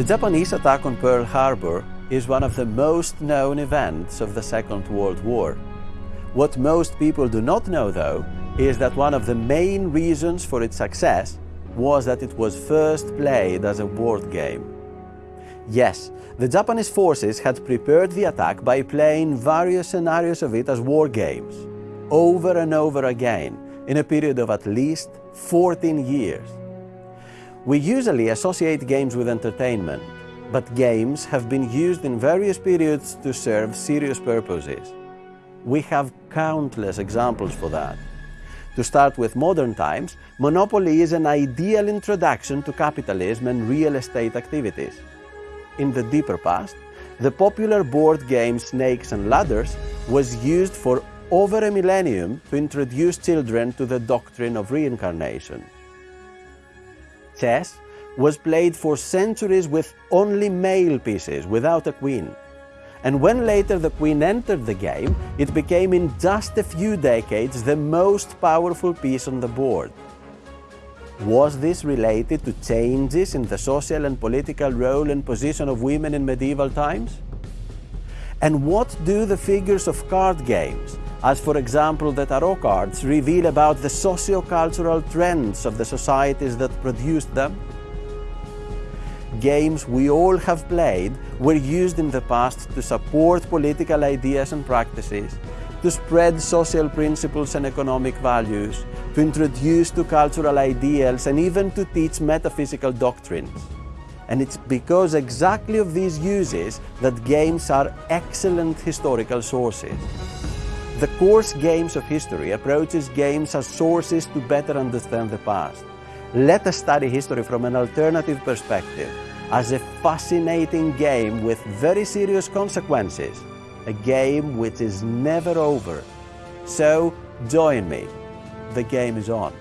The Japanese attack on Pearl Harbor is one of the most known events of the Second World War. What most people do not know, though, is that one of the main reasons for its success was that it was first played as a board game. Yes, the Japanese forces had prepared the attack by playing various scenarios of it as war games, over and over again, in a period of at least 14 years. We usually associate games with entertainment, but games have been used in various periods to serve serious purposes. We have countless examples for that. To start with modern times, Monopoly is an ideal introduction to capitalism and real estate activities. In the deeper past, the popular board game Snakes and Ladders was used for over a millennium to introduce children to the doctrine of reincarnation. Chess was played for centuries with only male pieces, without a queen. And when later the queen entered the game, it became in just a few decades the most powerful piece on the board. Was this related to changes in the social and political role and position of women in medieval times? And what do the figures of card games, as for example the tarot cards, reveal about the socio-cultural trends of the societies that produced them? Games we all have played were used in the past to support political ideas and practices, to spread social principles and economic values, to introduce to cultural ideals and even to teach metaphysical doctrines. And it's because exactly of these uses that games are excellent historical sources. The course Games of History approaches games as sources to better understand the past. Let us study history from an alternative perspective, as a fascinating game with very serious consequences, a game which is never over. So join me. The game is on.